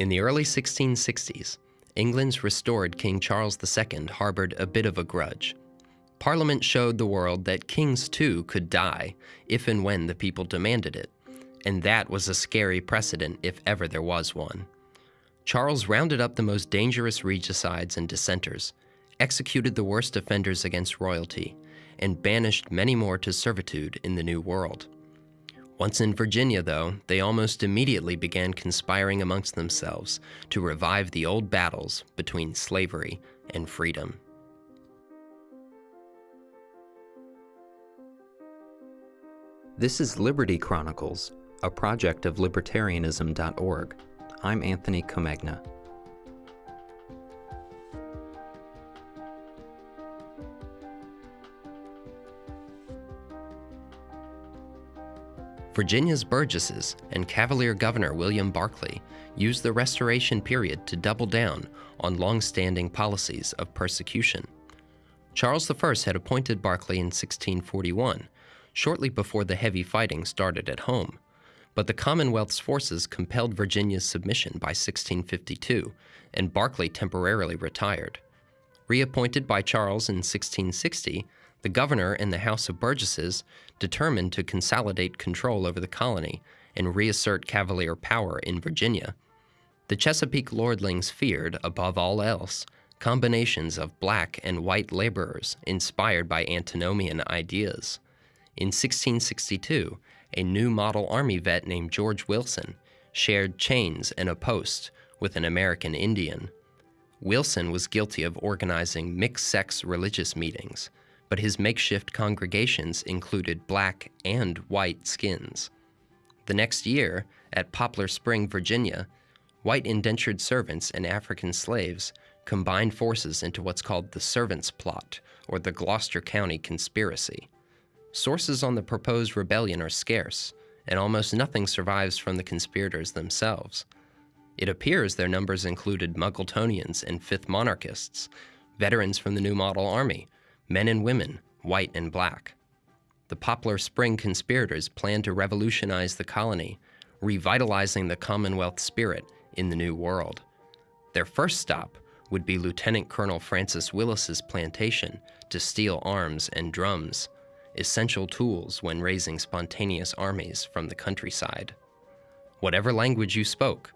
In the early 1660s, England's restored King Charles II harbored a bit of a grudge. Parliament showed the world that kings too could die if and when the people demanded it, and that was a scary precedent if ever there was one. Charles rounded up the most dangerous regicides and dissenters, executed the worst offenders against royalty, and banished many more to servitude in the New World. Once in Virginia, though, they almost immediately began conspiring amongst themselves to revive the old battles between slavery and freedom. This is Liberty Chronicles, a project of libertarianism.org. I'm Anthony Comegna. Virginia's Burgesses and Cavalier Governor William Berkeley used the Restoration period to double down on long-standing policies of persecution. Charles I had appointed Berkeley in 1641, shortly before the heavy fighting started at home, but the Commonwealth's forces compelled Virginia's submission by 1652, and Berkeley temporarily retired. Reappointed by Charles in 1660, the governor and the House of Burgesses determined to consolidate control over the colony and reassert Cavalier power in Virginia. The Chesapeake lordlings feared, above all else, combinations of black and white laborers inspired by antinomian ideas. In 1662, a new model Army vet named George Wilson shared chains and a post with an American Indian. Wilson was guilty of organizing mixed-sex religious meetings, but his makeshift congregations included black and white skins. The next year, at Poplar Spring, Virginia, white indentured servants and African slaves combined forces into what's called the Servants' Plot, or the Gloucester County Conspiracy. Sources on the proposed rebellion are scarce, and almost nothing survives from the conspirators themselves. It appears their numbers included Muggletonians and Fifth Monarchists, veterans from the New Model Army, men and women, white and black. The Poplar Spring conspirators planned to revolutionize the colony, revitalizing the Commonwealth spirit in the New World. Their first stop would be Lieutenant Colonel Francis Willis's plantation to steal arms and drums, essential tools when raising spontaneous armies from the countryside. Whatever language you spoke,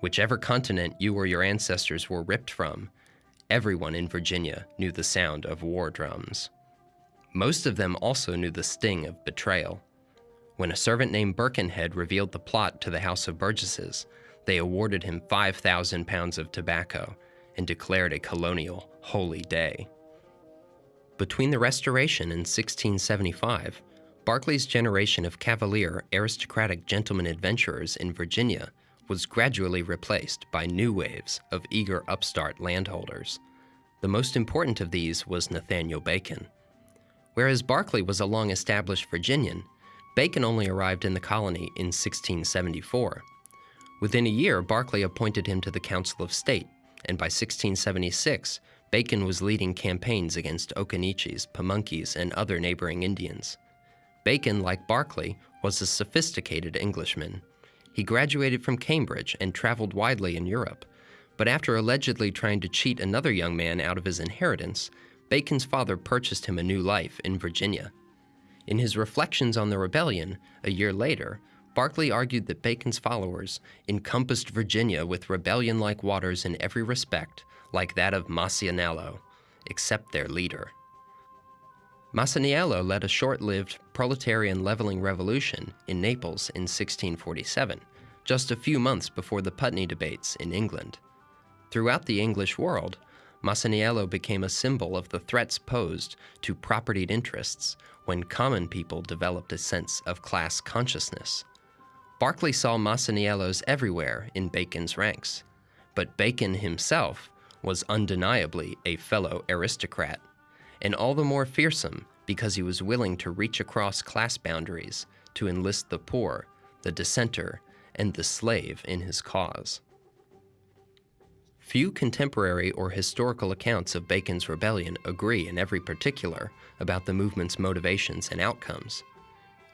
whichever continent you or your ancestors were ripped from, everyone in Virginia knew the sound of war drums. Most of them also knew the sting of betrayal. When a servant named Birkenhead revealed the plot to the House of Burgesses, they awarded him 5,000 pounds of tobacco and declared a colonial holy day. Between the Restoration and 1675, Berkeley's generation of cavalier, aristocratic gentlemen adventurers in Virginia was gradually replaced by new waves of eager upstart landholders. The most important of these was Nathaniel Bacon. Whereas Berkeley was a long-established Virginian, Bacon only arrived in the colony in 1674. Within a year, Berkeley appointed him to the Council of State, and by 1676, Bacon was leading campaigns against Occaneechees, Pamunkeys, and other neighboring Indians. Bacon, like Berkeley, was a sophisticated Englishman. He graduated from Cambridge and traveled widely in Europe, but after allegedly trying to cheat another young man out of his inheritance, Bacon's father purchased him a new life in Virginia. In his reflections on the rebellion, a year later, Berkeley argued that Bacon's followers encompassed Virginia with rebellion-like waters in every respect, like that of Masaniello, except their leader. Masaniello led a short-lived proletarian leveling revolution in Naples in 1647, just a few months before the Putney debates in England. Throughout the English world, Masaniello became a symbol of the threats posed to propertied interests when common people developed a sense of class consciousness. Berkeley saw Masaniellos everywhere in Bacon's ranks, but Bacon himself was undeniably a fellow aristocrat, and all the more fearsome because he was willing to reach across class boundaries to enlist the poor, the dissenter, and the slave in his cause. Few contemporary or historical accounts of Bacon's rebellion agree in every particular about the movement's motivations and outcomes.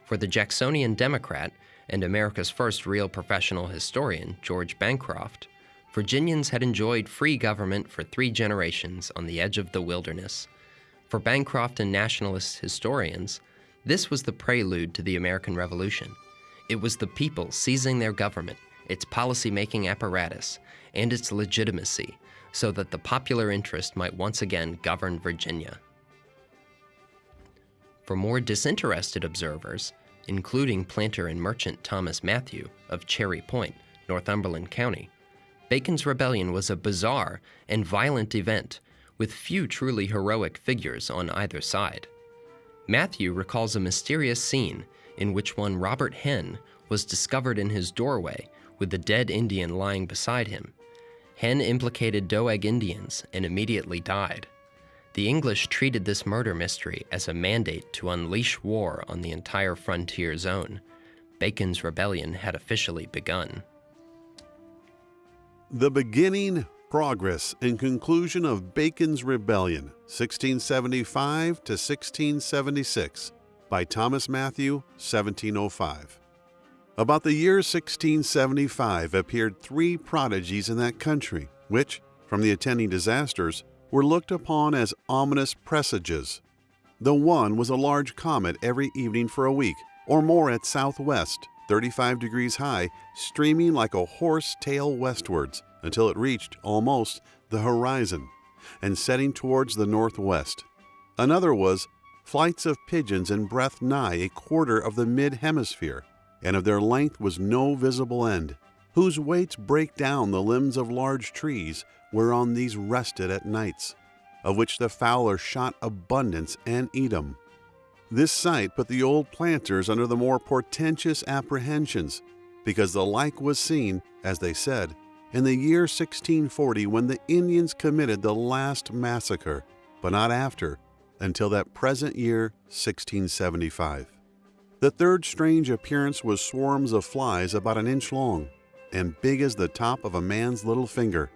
For the Jacksonian Democrat and America's first real professional historian, George Bancroft, Virginians had enjoyed free government for three generations on the edge of the wilderness. For Bancroft and nationalist historians, this was the prelude to the American Revolution. It was the people seizing their government, its policy-making apparatus, and its legitimacy so that the popular interest might once again govern Virginia. For more disinterested observers, including planter and merchant Thomas Mathew of Cherry Point, Northumberland County, Bacon's rebellion was a bizarre and violent event with few truly heroic figures on either side. Mathew recalls a mysterious scene in which one Robert Hen was discovered in his doorway with the dead Indian lying beside him. Hen implicated Doeg Indians and immediately died. The English treated this murder mystery as a mandate to unleash war on the entire frontier zone. Bacon's rebellion had officially begun. The beginning, progress, and conclusion of Bacon's Rebellion, 1675 to 1676, by Thomas Mathew, 1705. About the year 1675 appeared three prodigies in that country, which, from the attending disasters, were looked upon as ominous presages. The one was a large comet every evening for a week, or more at southwest, 35 degrees high, streaming like a horse tail westwards until it reached almost the horizon and setting towards the northwest. Another was flights of pigeons in breadth nigh a quarter of the mid hemisphere, and of their length was no visible end, whose weights break down the limbs of large trees whereon these rested at nights, of which the fowler shot abundance and them. This sight put the old planters under the more portentous apprehensions, because the like was seen, as they said, in the year 1640 when the Indians committed the last massacre, but not after, until that present year 1675. The third strange appearance was swarms of flies about an inch long and big as the top of a man's little finger,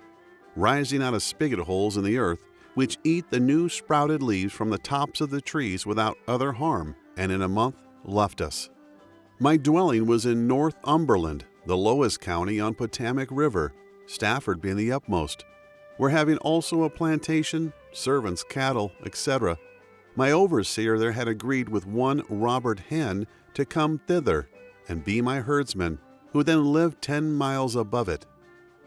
rising out of spigot holes in the earth, which eat the new sprouted leaves from the tops of the trees without other harm, and in a month left us. My dwelling was in Northumberland, the lowest county on Potomac River, Stafford being the upmost. We're having also a plantation, servants, cattle, etc., my overseer there had agreed with one Robert Hen to come thither and be my herdsman, who then lived ten miles above it.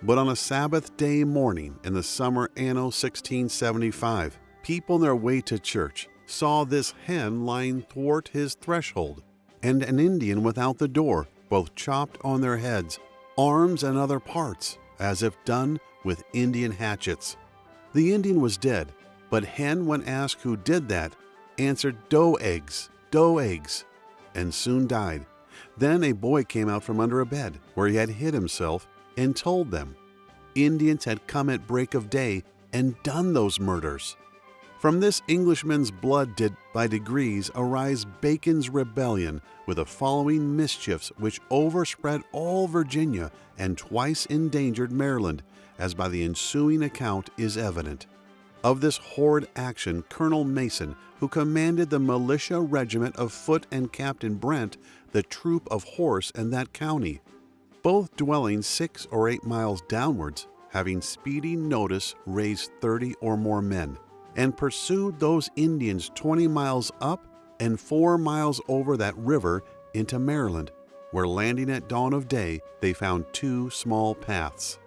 But on a Sabbath day morning in the summer anno 1675, people on their way to church saw this Hen lying thwart his threshold, and an Indian without the door, both chopped on their heads, arms and other parts, as if done with Indian hatchets. The Indian was dead, but Hen, when asked who did that, answered Doegs, doe eggs, and soon died. Then a boy came out from under a bed where he had hid himself and told them Indians had come at break of day and done those murders. From this Englishman's blood did by degrees arise Bacon's rebellion with the following mischiefs which overspread all Virginia and twice endangered Maryland, as by the ensuing account is evident. Of this horrid action, Colonel Mason, who commanded the militia regiment of foot, and Captain Brent, the troop of horse in that county, both dwelling six or eight miles downwards, having speedy notice raised thirty or more men, and pursued those Indians twenty miles up and four miles over that river into Maryland, where landing at dawn of day, they found two small paths.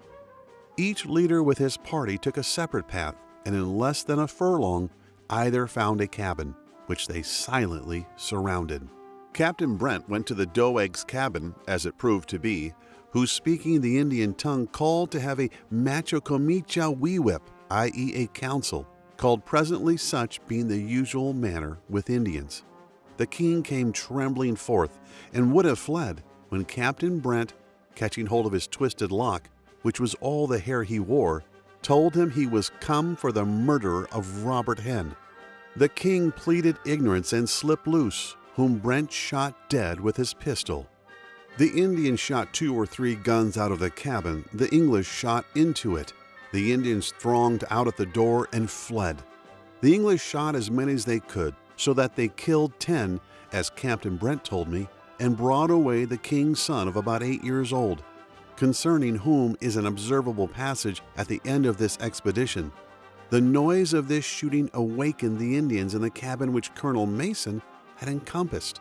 Each leader with his party took a separate path and in less than a furlong, either found a cabin, which they silently surrounded. Captain Brent went to the Doeg's cabin, as it proved to be, who, speaking the Indian tongue, called to have a machocomicha wewip, i.e., a council, called presently such being the usual manner with Indians. The king came trembling forth and would have fled when Captain Brent, catching hold of his twisted lock, which was all the hair he wore, told him he was come for the murderer of Robert Hen. The king pleaded ignorance and slipped loose, whom Brent shot dead with his pistol. The Indians shot two or three guns out of the cabin, the English shot into it. The Indians thronged out at the door and fled. The English shot as many as they could, so that they killed ten, as Captain Brent told me, and brought away the king's son of about eight years old. concerning whom is an observable passage at the end of this expedition. The noise of this shooting awakened the Indians in the cabin which Colonel Mason had encompassed,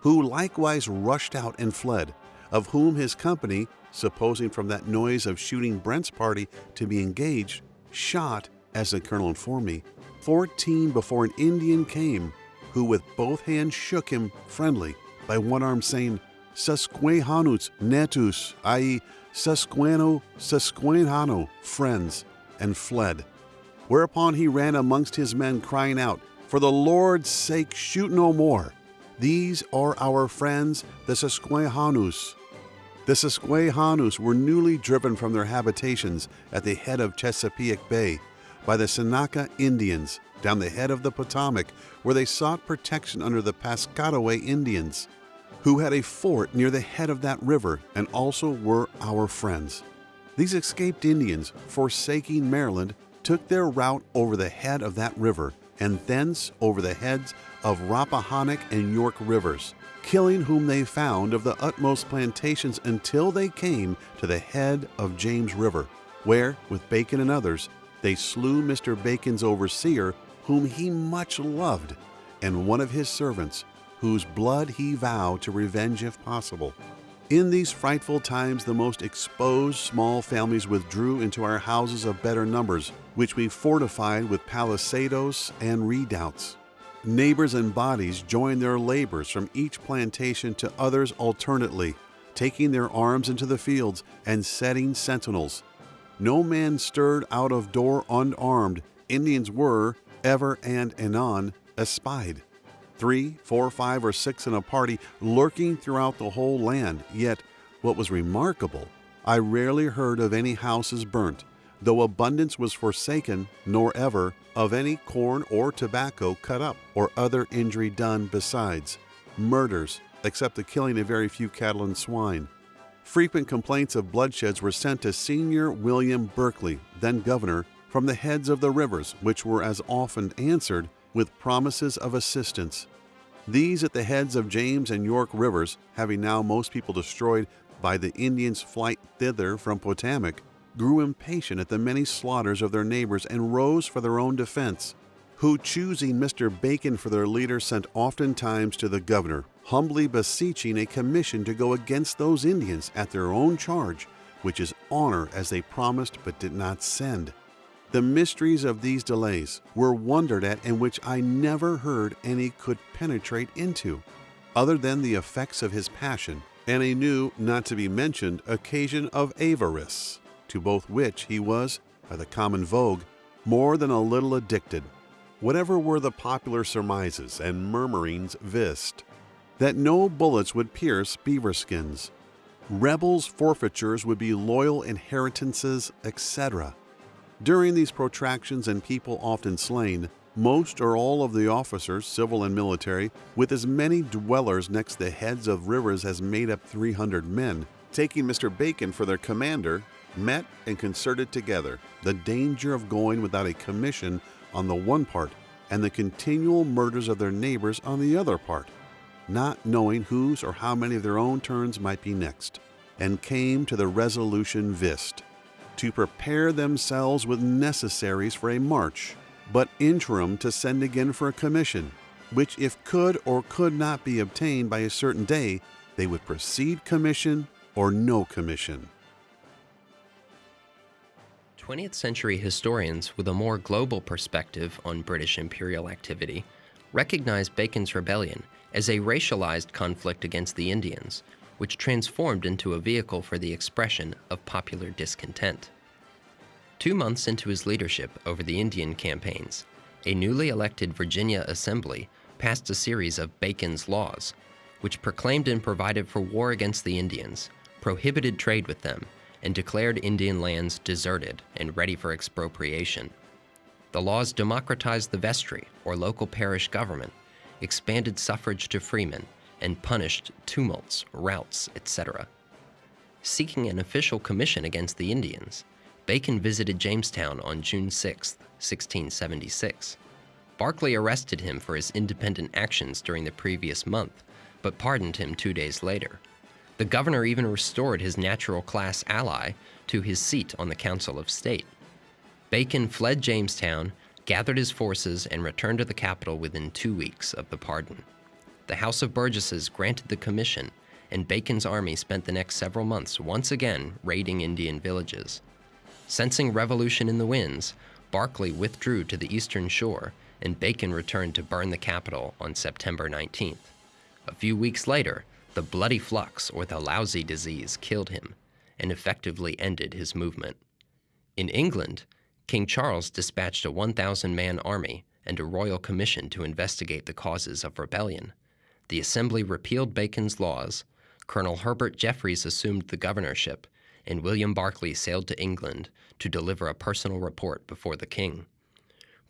who likewise rushed out and fled, of whom his company, supposing from that noise of shooting Brent's party to be engaged, shot, as the colonel informed me, fourteen before an Indian came, who with both hands shook him friendly by one arm, saying, Susquehanus netus, i.e., Susqueno Susquehanno, friends, and fled. Whereupon he ran amongst his men, crying out, For the Lord's sake, shoot no more. These are our friends, the Susquehannus. The Susquehannus were newly driven from their habitations at the head of Chesapeake Bay by the Seneca Indians down the head of the Potomac, where they sought protection under the Piscataway Indians, who had a fort near the head of that river and also were our friends. These escaped Indians, forsaking Maryland, took their route over the head of that river and thence over the heads of Rappahannock and York rivers, killing whom they found of the utmost plantations until they came to the head of James River, where, with Bacon and others, they slew Mr. Bacon's overseer, whom he much loved, and one of his servants, whose blood he vowed to revenge if possible. In these frightful times, the most exposed small families withdrew into our houses of better numbers, which we fortified with palisadoes and redoubts. Neighbors and bodies joined their labors from each plantation to others alternately, taking their arms into the fields and setting sentinels. No man stirred out of door unarmed. Indians were, ever and anon, espied three, four, five, or six in a party lurking throughout the whole land. Yet, what was remarkable, I rarely heard of any houses burnt, though abundance was forsaken, nor ever of any corn or tobacco cut up, or other injury done besides. Murders, except the killing of very few cattle and swine. Frequent complaints of bloodsheds were sent to Senior William Berkeley, then governor, from the heads of the rivers, which were as often answered with promises of assistance. These at the heads of James and York rivers, having now most people destroyed by the Indians' flight thither from Potomac, grew impatient at the many slaughters of their neighbors and rose for their own defense, who, choosing Mr. Bacon for their leader, sent oftentimes to the governor, humbly beseeching a commission to go against those Indians at their own charge, which is honor as they promised but did not send. The mysteries of these delays were wondered at and which I never heard any could penetrate into, other than the effects of his passion and a new, not to be mentioned, occasion of avarice, to both which he was, by the common vogue, more than a little addicted. Whatever were the popular surmises and murmurings vist, that no bullets would pierce beaver skins, rebels' forfeitures would be loyal inheritances, etc during these protractions and people often slain, most or all of the officers, civil and military, with as many dwellers next the heads of rivers as made up 300 men, taking Mr. Bacon for their commander, met and concerted together the danger of going without a commission on the one part and the continual murders of their neighbors on the other part, not knowing whose or how many of their own turns might be next, and came to the resolution vist to prepare themselves with necessaries for a march, but interim to send again for a commission, which if could or could not be obtained by a certain day, they would proceed commission or no commission. 20th century historians with a more global perspective on British imperial activity recognize Bacon's rebellion as a racialized conflict against the Indians, which transformed into a vehicle for the expression of popular discontent. Two months into his leadership over the Indian campaigns, a newly elected Virginia Assembly passed a series of Bacon's Laws, which proclaimed and provided for war against the Indians, prohibited trade with them, and declared Indian lands deserted and ready for expropriation. The laws democratized the vestry, or local parish government, expanded suffrage to freemen, and punished tumults, routs, etc. Seeking an official commission against the Indians, Bacon visited Jamestown on June 6, 1676. Berkeley arrested him for his independent actions during the previous month, but pardoned him two days later. The governor even restored his natural class ally to his seat on the Council of State. Bacon fled Jamestown, gathered his forces, and returned to the capital within two weeks of the pardon. The House of Burgesses granted the commission, and Bacon's army spent the next several months once again raiding Indian villages. Sensing revolution in the winds, Berkeley withdrew to the eastern shore, and Bacon returned to burn the capital on September 19th. A few weeks later, the bloody flux or the lousy disease killed him and effectively ended his movement. In England, King Charles dispatched a 1,000 man army and a royal commission to investigate the causes of rebellion. The Assembly repealed Bacon's laws, Colonel Herbert Jeffreys assumed the governorship, and William Berkeley sailed to England to deliver a personal report before the king.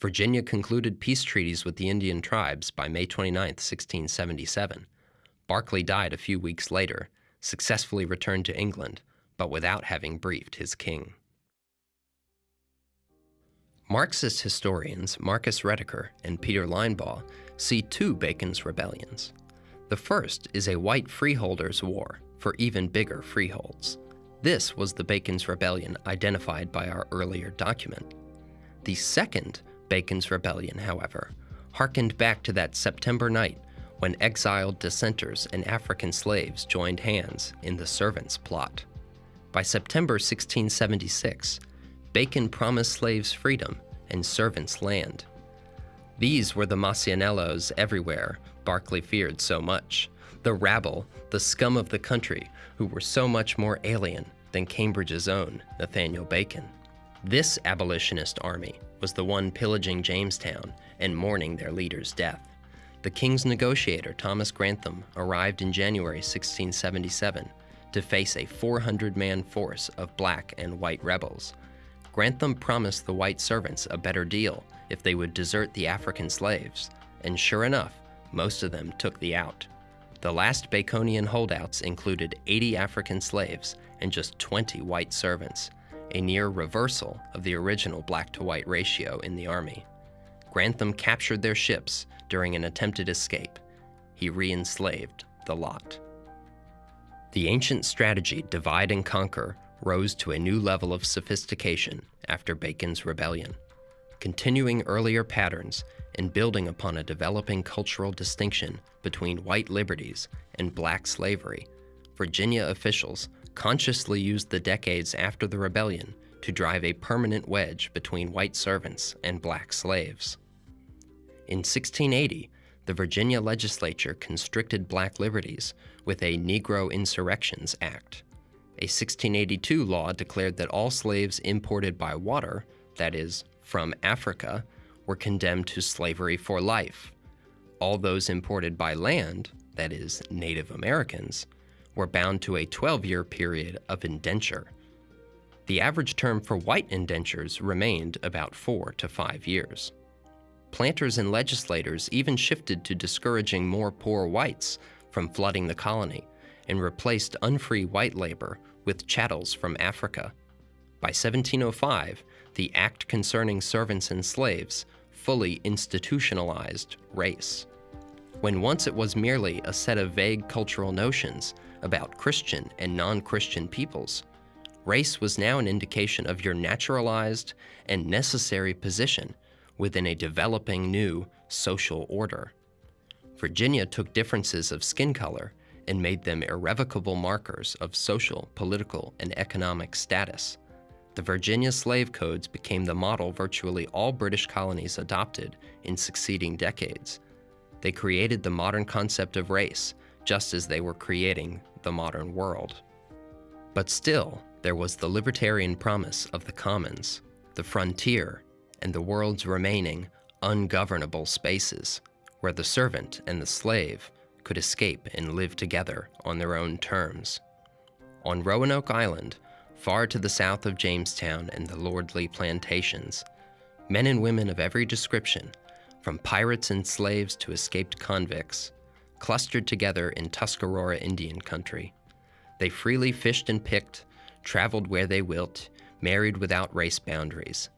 Virginia concluded peace treaties with the Indian tribes by May 29, 1677. Berkeley died a few weeks later, successfully returned to England, but without having briefed his king. Marxist historians Marcus Rediker and Peter Linebaugh see two Bacon's rebellions. The first is a white freeholders' war for even bigger freeholds. This was the Bacon's Rebellion identified by our earlier document. The second Bacon's Rebellion, however, harkened back to that September night when exiled dissenters and African slaves joined hands in the Servants' Plot. By September 1676, Bacon promised slaves freedom and servants land. These were the Masaniellos everywhere Berkeley feared so much, the rabble, the scum of the country, who were so much more alien than Cambridge's own Nathaniel Bacon. This abolitionist army was the one pillaging Jamestown and mourning their leader's death the king's negotiator, Thomas Grantham, arrived in January 1677 to face a 400 man force of black and white rebels. Grantham promised the white servants a better deal if they would desert the African slaves, and sure enough, most of them took the out. The last Baconian holdouts included 80 African slaves and just 20 white servants, a near reversal of the original black to white ratio in the army. Grantham captured their ships during an attempted escape. He re-enslaved the lot. The ancient strategy divide and conquer rose to a new level of sophistication after Bacon's rebellion. Continuing earlier patterns and building upon a developing cultural distinction between white liberties and black slavery, Virginia officials consciously used the decades after the rebellion to drive a permanent wedge between white servants and black slaves. In 1680, the Virginia legislature constricted black liberties with a Negro Insurrections Act. A 1682 law declared that all slaves imported by water, that is, from Africa, were condemned to slavery for life. All those imported by land, that is, Native Americans, were bound to a 12-year period of indenture. The average term for white indentures remained about four to five years planters and legislators even shifted to discouraging more poor whites from flooding the colony and replaced unfree white labor with chattels from Africa. By 1705, the Act concerning servants and slaves fully institutionalized race. When once it was merely a set of vague cultural notions about Christian and non-Christian peoples, race was now an indication of your naturalized and necessary position within a developing new social order. Virginia took differences of skin color and made them irrevocable markers of social, political, and economic status. The Virginia slave codes became the model virtually all British colonies adopted in succeeding decades. They created the modern concept of race, just as they were creating the modern world. But still, there was the libertarian promise of the commons, the frontier, and the world's remaining ungovernable spaces, where the servant and the slave could escape and live together on their own terms. On Roanoke Island, far to the south of Jamestown and the lordly plantations, men and women of every description, from pirates and slaves to escaped convicts, clustered together in Tuscarora Indian country. They freely fished and picked, traveled where they wilt, married without race boundaries,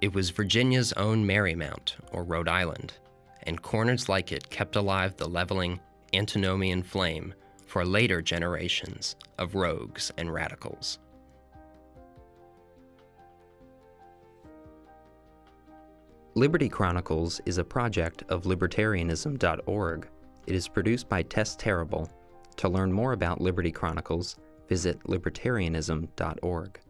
it was Virginia's own Merrymount, or Rhode Island, and corners like it kept alive the leveling antinomian flame for later generations of rogues and radicals. Liberty Chronicles is a project of libertarianism.org. It is produced by Tess Terrible. To learn more about Liberty Chronicles, visit libertarianism.org.